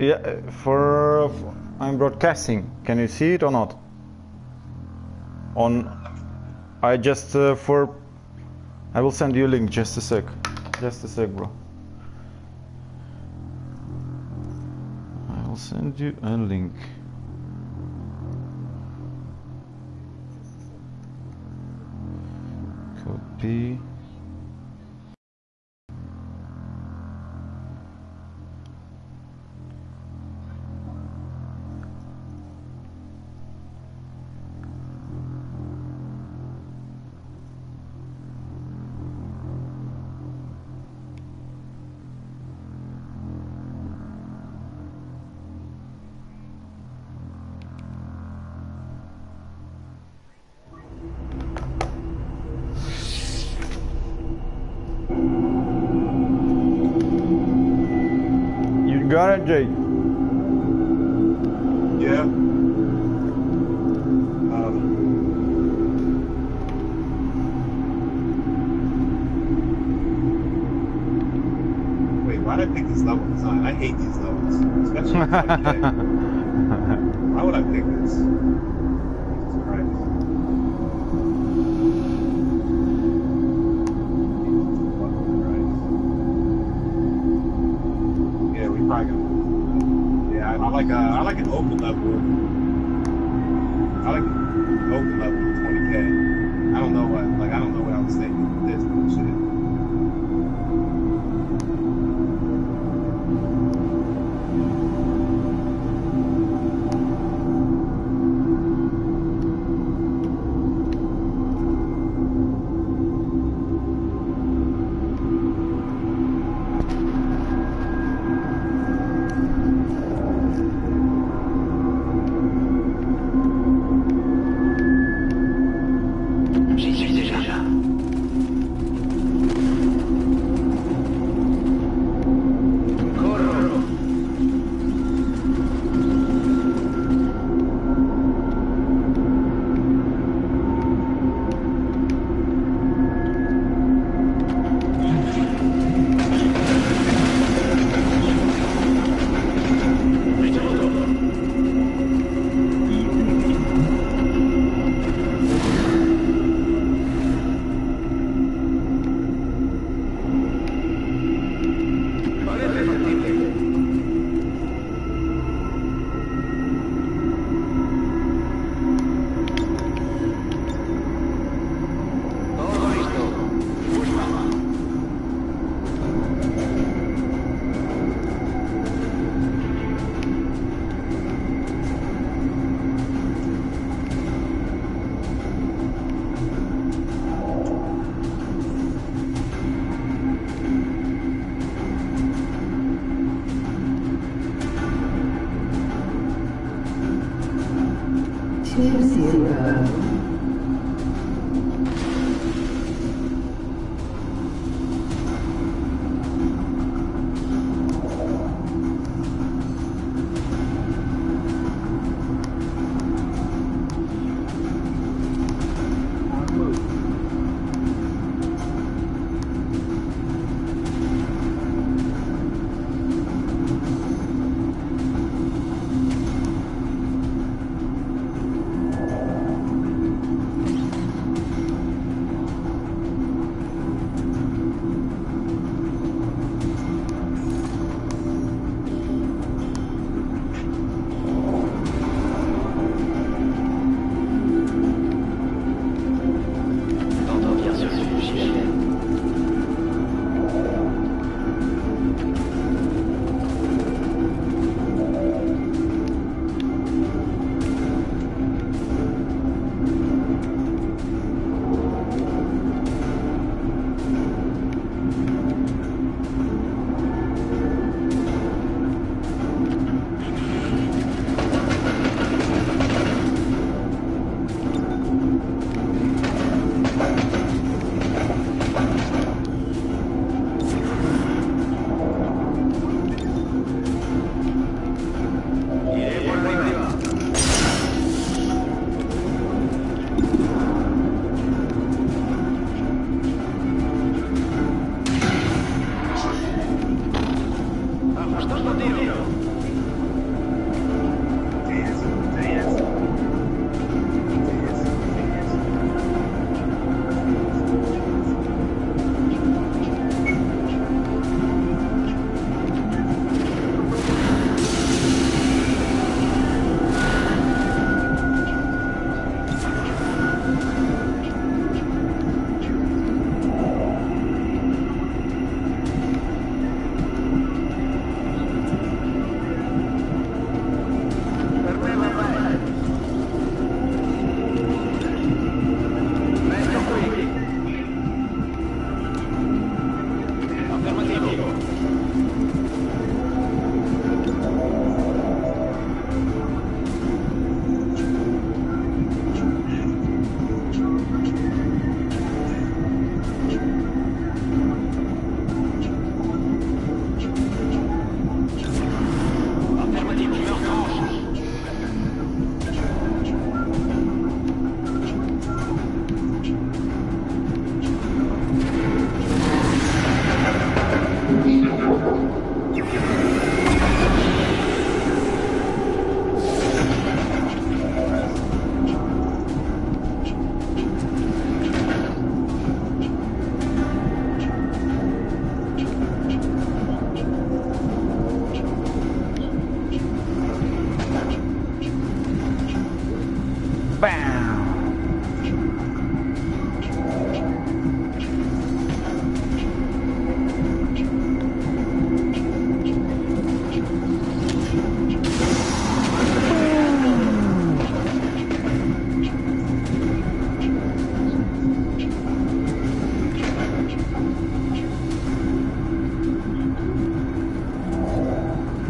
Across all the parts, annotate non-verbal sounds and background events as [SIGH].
Yeah, for I'm broadcasting. Can you see it or not? On, I just uh, for, I will send you a link. Just a sec. Just a sec, bro. I will send you a link. Copy. Got it, Jake. Yeah. Um, wait, why did I pick this level design? I hate these levels, especially [LAUGHS]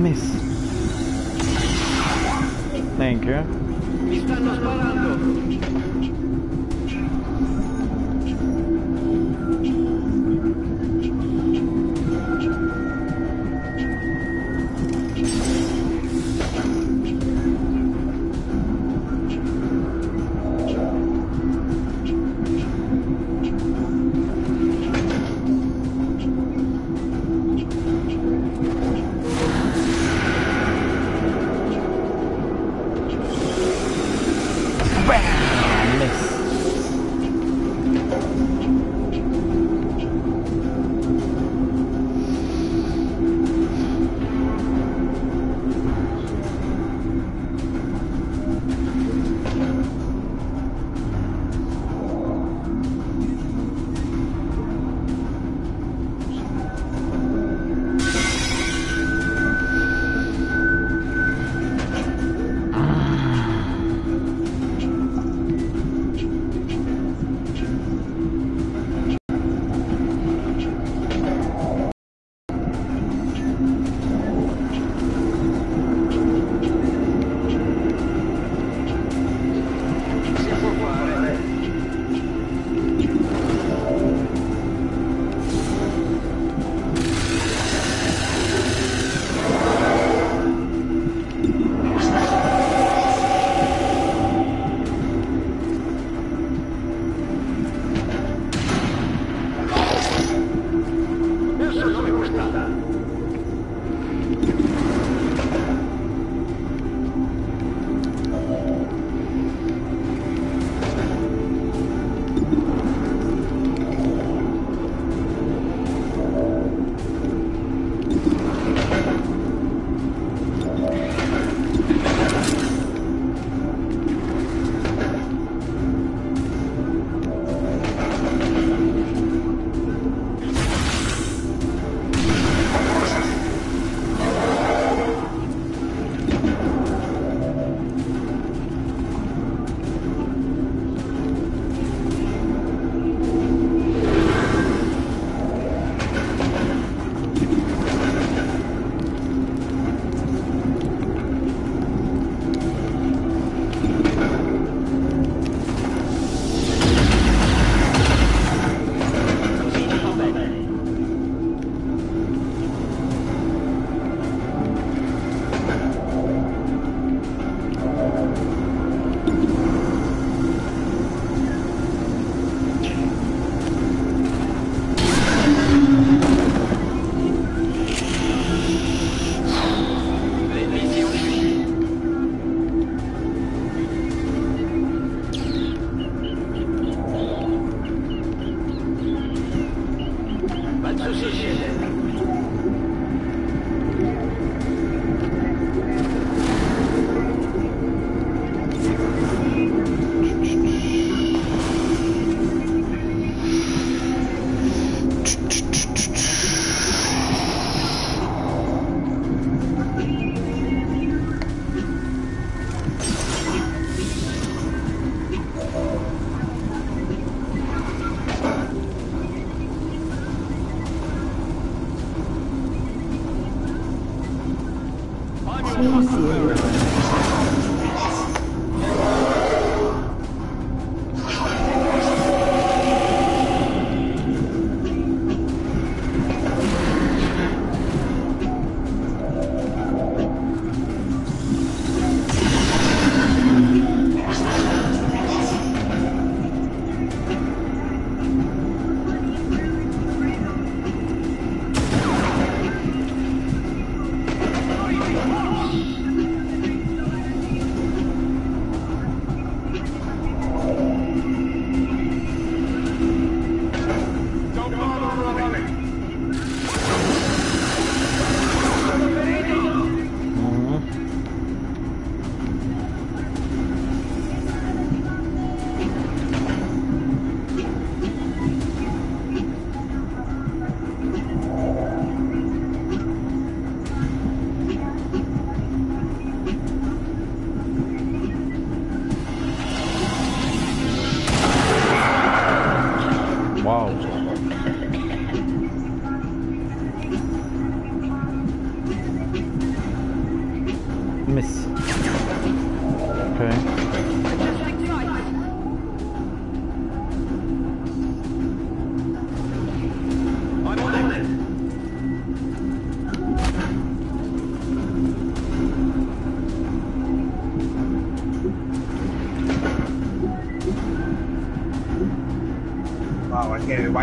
miss. Thank you.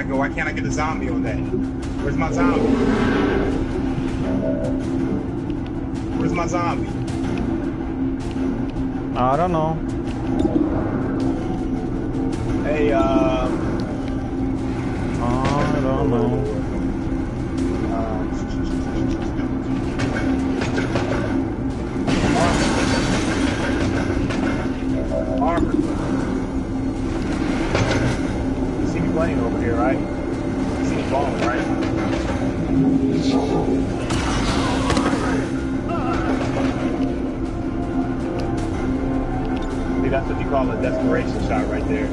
I can't. Why, can't I get a zombie on that? Where's my zombie? Where's my zombie? I don't know. Hey, uh, I don't know. uh, armor. You see me playing over here, right? You see balling, right? See, that's what you call a desperation shot right there.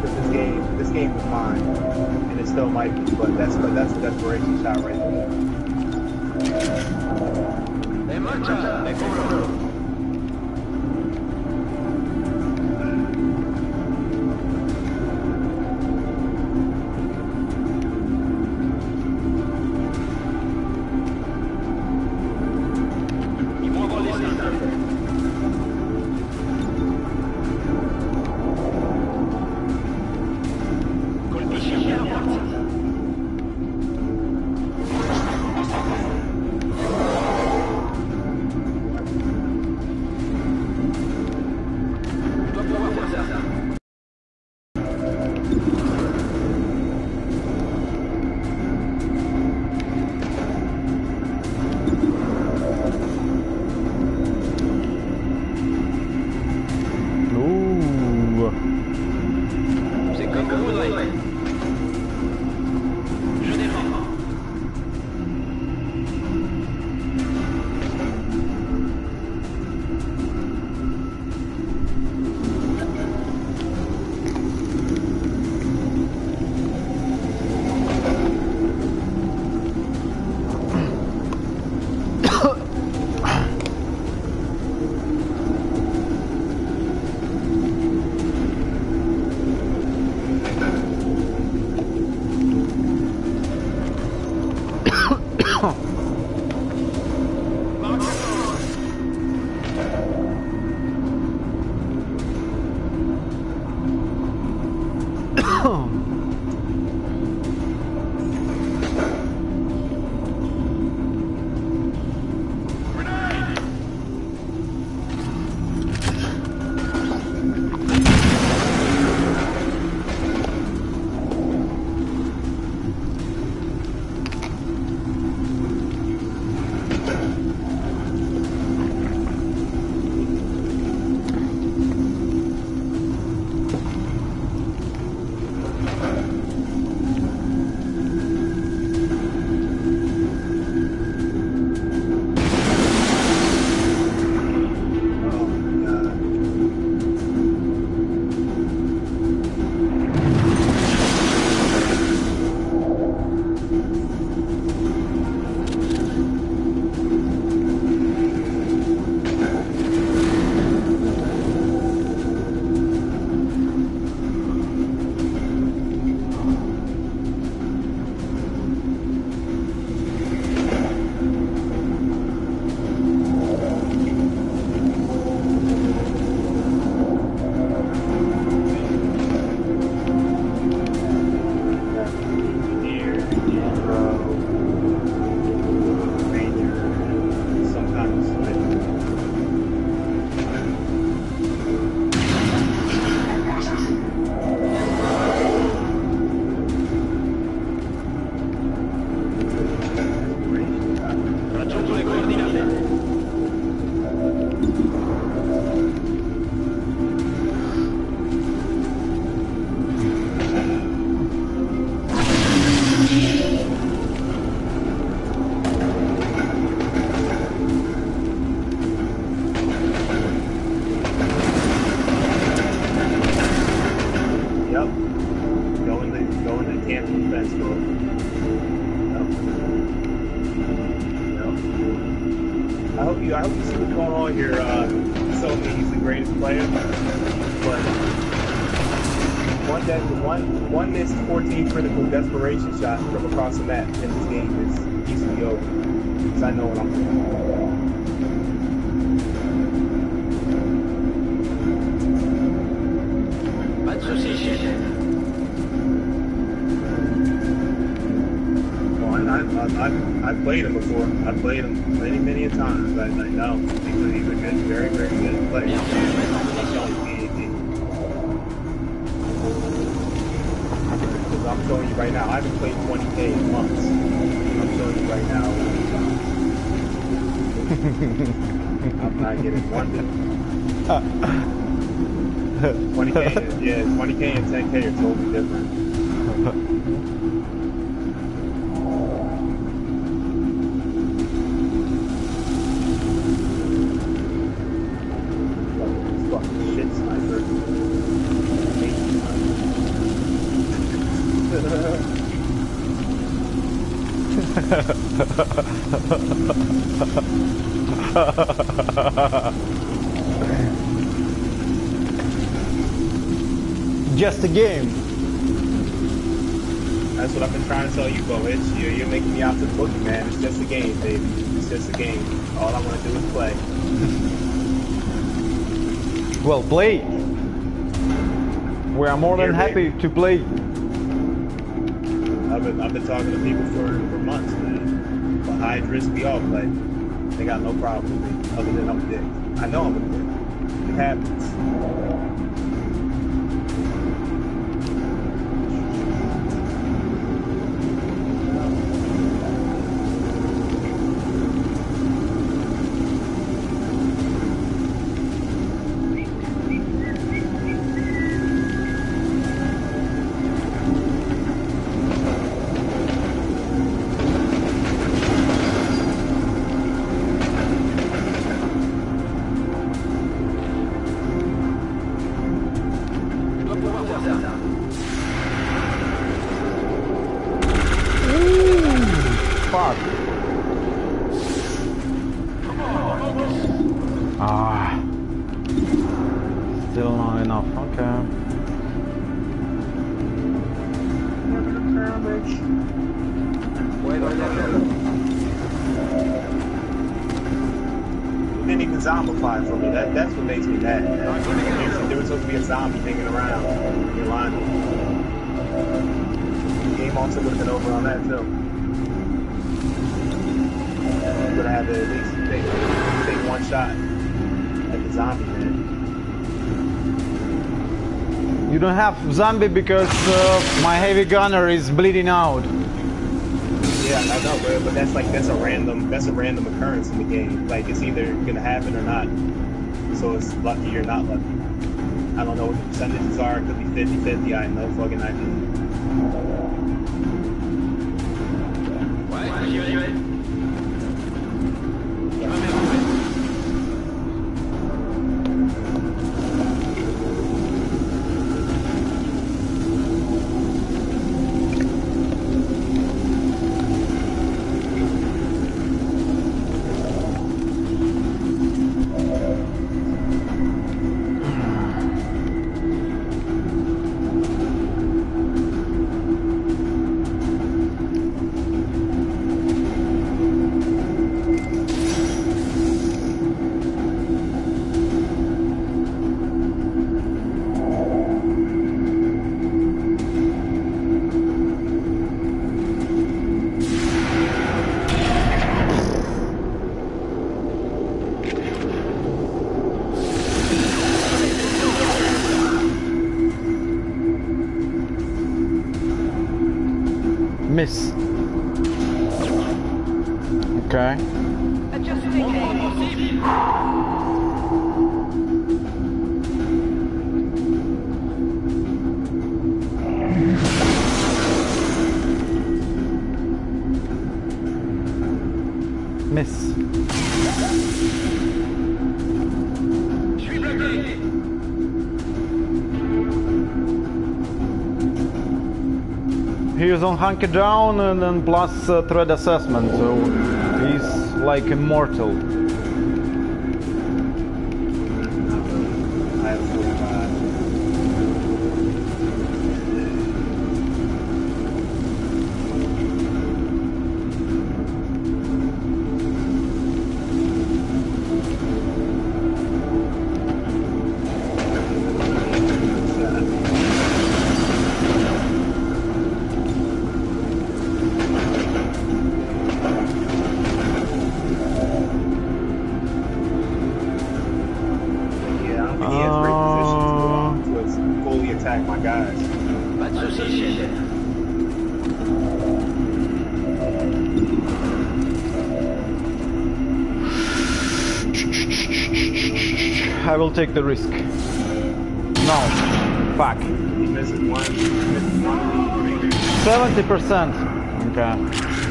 But this game, this game was mine, and it still might be, but that's but that's a desperation shot right there. Played him before. I've played him many, many a times. I, I know he's a, he's a good, very, very good player. Bien sûr, mais non, I'm showing you, he- he- 'cause I'm showing you right now. I haven't played 20k in months. I'm showing you right now. I'm not getting one bit. 20k, yeah, 20k and 10k are totally different. [LAUGHS] Just a game. That's what I've been trying to tell you, Bo. It's you're, you're making me out to the bookie, man. It's just a game, baby. It's just a game. All I want to do is play. Well, play. We are more than Here, happy to play. I've been I've been talking to people for, for months, man. But high risk we all play. They got no problem with me, other than I'm a dick. I know I'm a dick. It happens. Don't have zombie because uh, my heavy gunner is bleeding out. Yeah, I know, but, but that's like that's a random that's a random occurrence in the game. Like it's either gonna happen or not. So it's lucky or not lucky. I don't know what the percentages are. It could be 50-50. I have no fucking idea. Ouais, He is on hunker down and then plus uh, threat assessment, so He's like immortal. Take the risk. No. Fuck. He misses one, he misses one. 70%. Okay.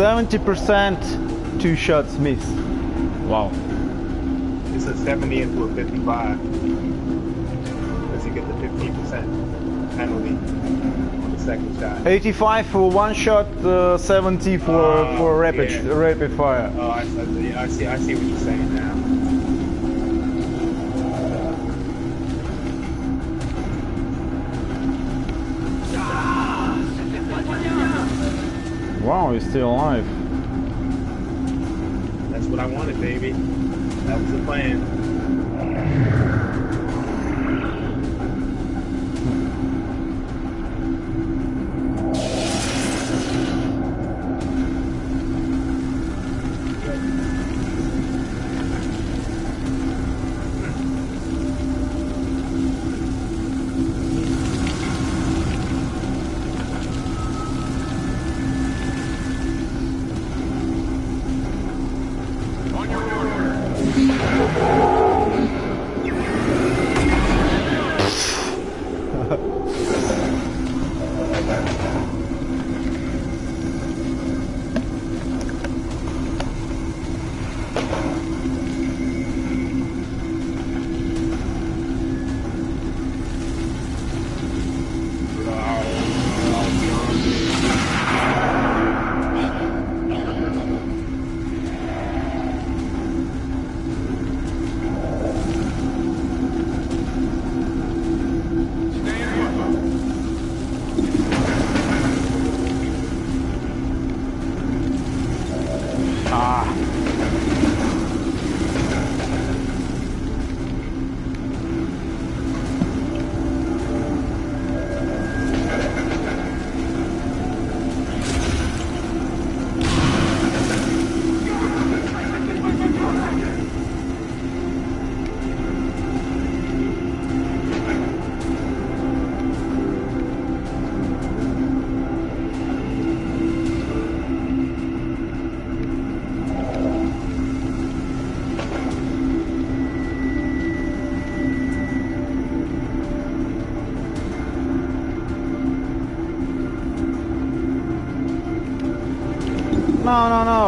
70% two shots miss. Wow. It's a 70 into a 55. Because you get the 15% penalty on the second shot. 85 for one shot, uh, 70 for Oh, for rapid yeah. rapid fire. Oh, I, I, I see. I see what you're saying now. Wow, he's still alive. That's what I wanted, baby. That was the plan.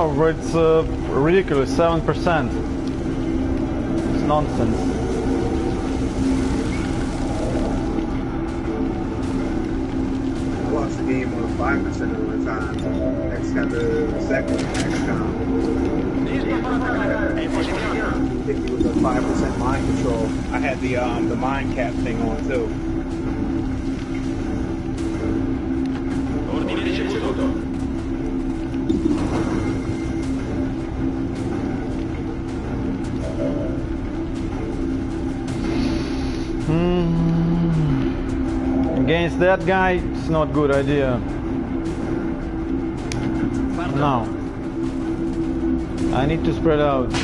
No. It's uh, ridiculous. Seven percent. It's nonsense. lost the game on 5% of the time. Next got the second XCOM. I think it was a 5% mind control. I had the um the mind cap thing on too. That guy, it's not good idea. No. I need to spread out.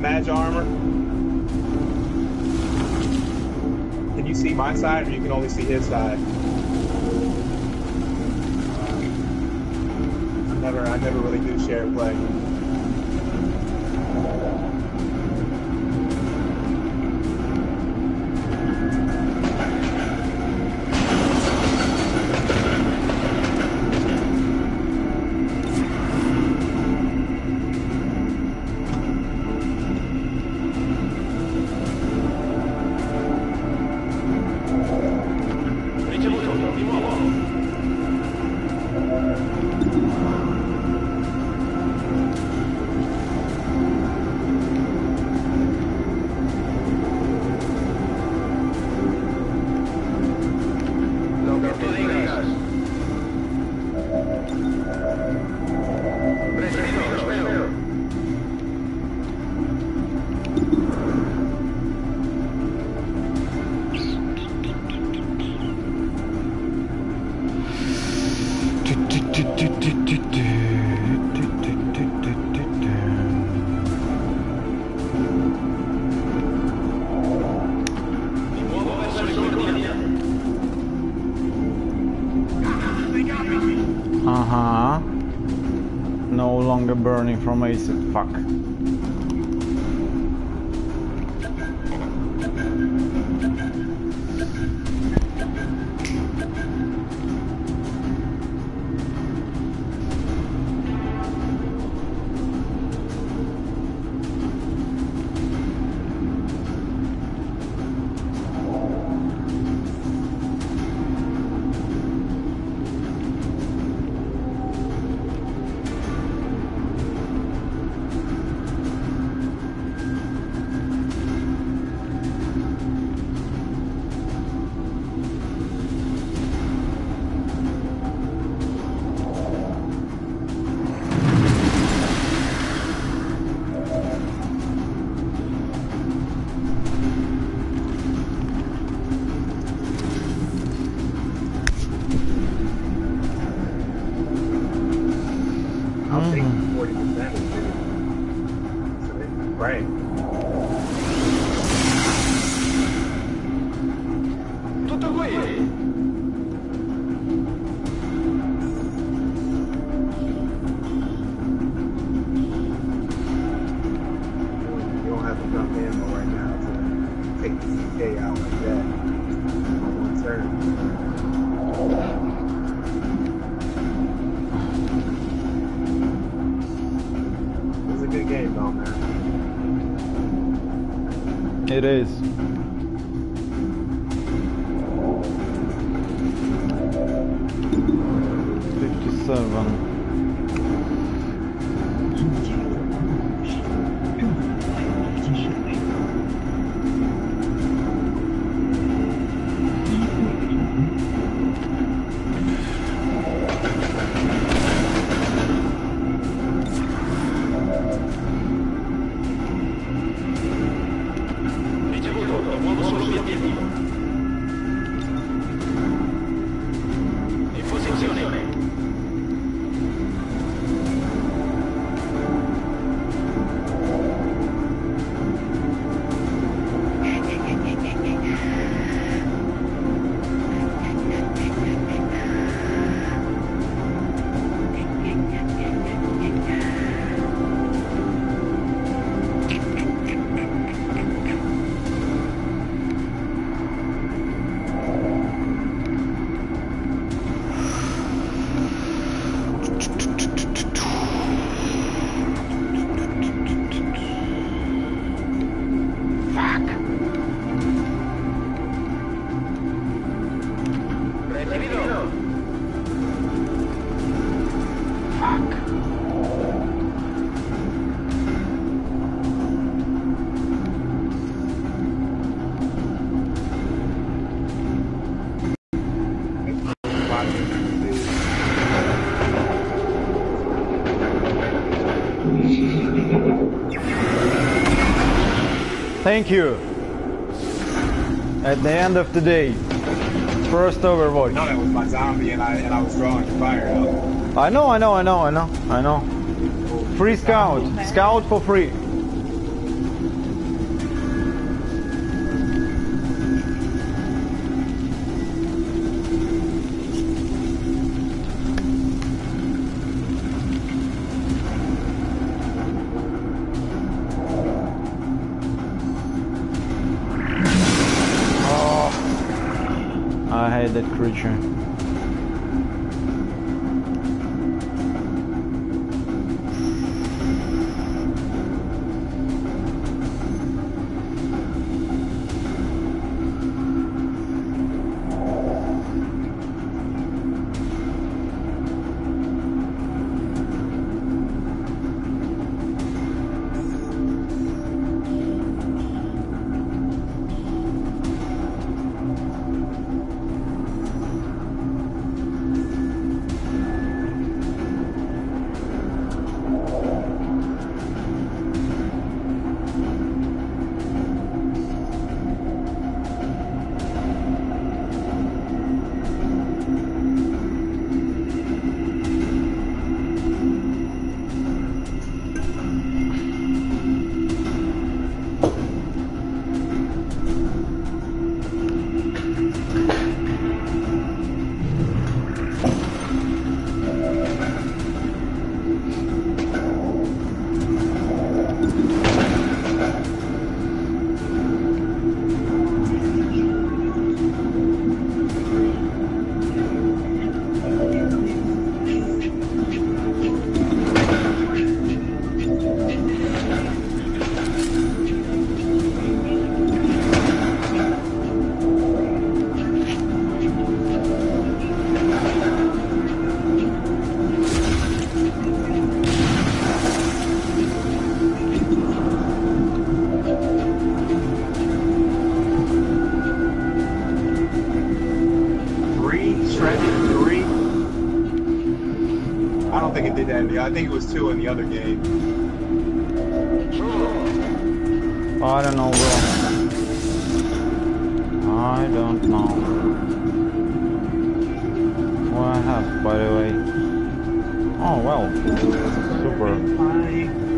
Match armor. Can you see my side, or you can only see his side? Never, I never really do share play. Burning from acid. Fuck. The out like that one turn. It's a good game though, man. It is. Thank you. At the end of the day, first Overwatch. No, that was my zombie, and I and I was drawing fire out. I know, I know, I know, I know, I know. Free scout, scout for free. Think it did that in the I think it was two in the other game. I don't know, bro. I don't know. What I have, by the way. Oh, well. Super.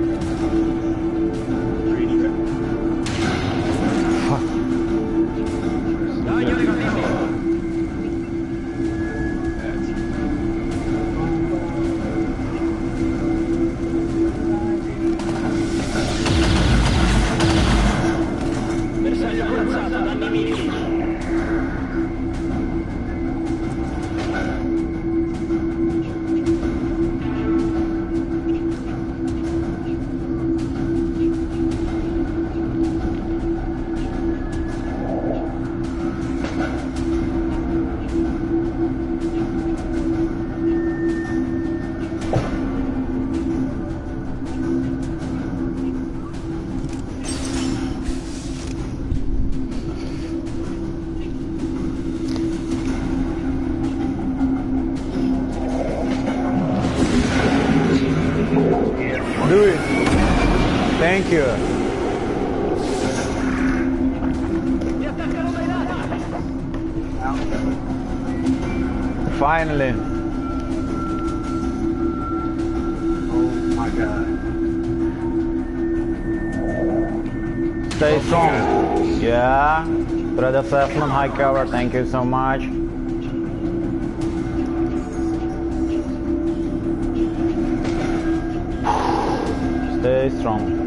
Finally. Oh my god. Stay strong. Yeah. Brother Seflon, high cover. Thank you so much. Stay strong.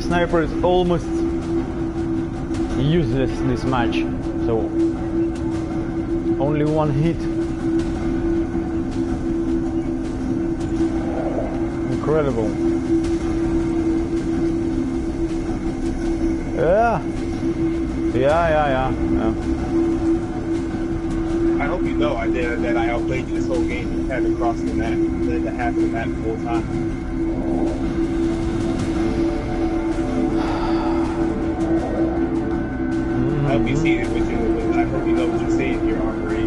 My sniper is almost useless in this match. So only one hit. Incredible. Yeah. Yeah, yeah, yeah, yeah. I hope you know I did that. I outplayed you this whole game. Had to cross the map, the half of the map the whole time. Mm-hmm. I hope you see it with you. I hope you know what you're saying here, Armory.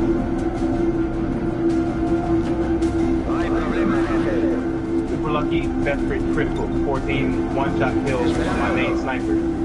Super lucky, best crit critical, 14 one-shot kills with my main sniper.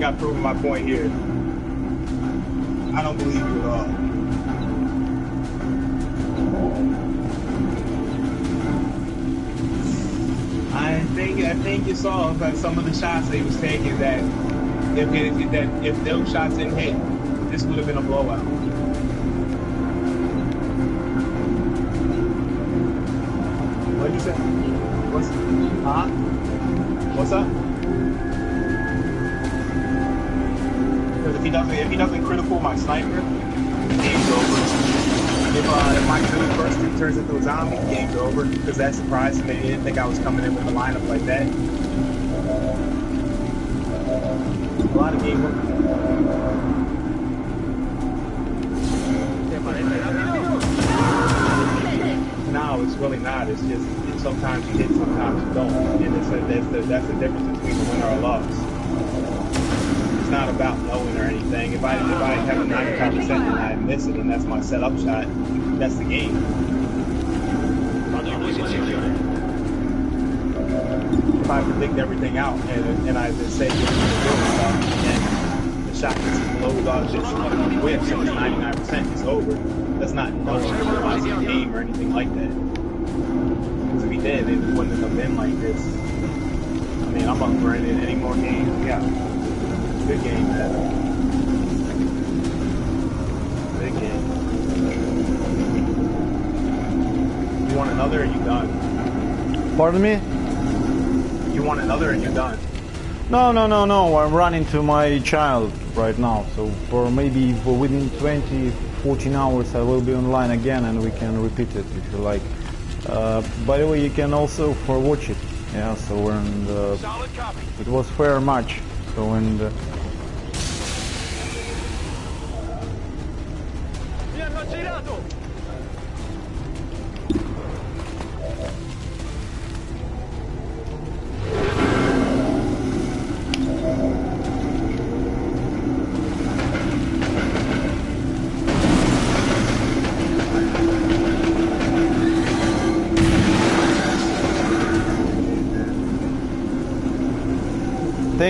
Think I've proven my point here. I don't believe you at all. I think I think you saw that some of the shots that he was taking that if if that if those shots didn't hit, this would have been a blowout. What you say? What's huh? What's up? If he doesn't if he doesn't critical my sniper, game's over. If uh, if my dude first turns into a zombie, game's over. Because that surprised me. They didn't think I was coming in with a lineup like that. A lot of game. No, it's really not. It's just sometimes you hit, sometimes you don't, and it's a, that's the that's the difference between a winner or a loss. Not about knowing or anything. If I if I have a 95 percent and I miss it, and that's my setup shot, that's the game. If I predict everything out and, and I just say this is good stuff, and the shot just blows off just on the whip, so it's 99 percent, it's over. That's not knowing the game or anything like that. Because if he did, it wouldn't have been like this. I mean, I'm up for in any more games. Yeah. Good game, man. Big game. You want another and you done? Pardon me? You want another and you done? No, no, no, no. I'm running to my child right now. So for maybe for within 20, 14 hours, I will be online again, and we can repeat it if you like. Uh, by the way, you can also for watch it. Yeah. So and uh, Solid copy. it was fair match. So and uh,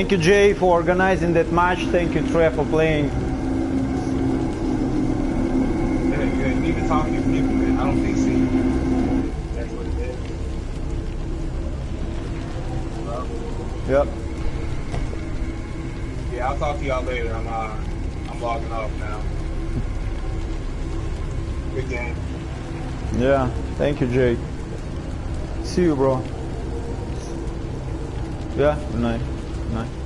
thank you, Jay, for organizing that match. Thank you, Trey, for playing. Yeah, you, need to talk to people, man. I don't think see. That's what it is. Well, Yep. yeah, I'll talk to y'all later. I'm uh, I'm logging off now. Good game. Yeah. Thank you, Jay. See you, bro. Yeah. Good night. Night.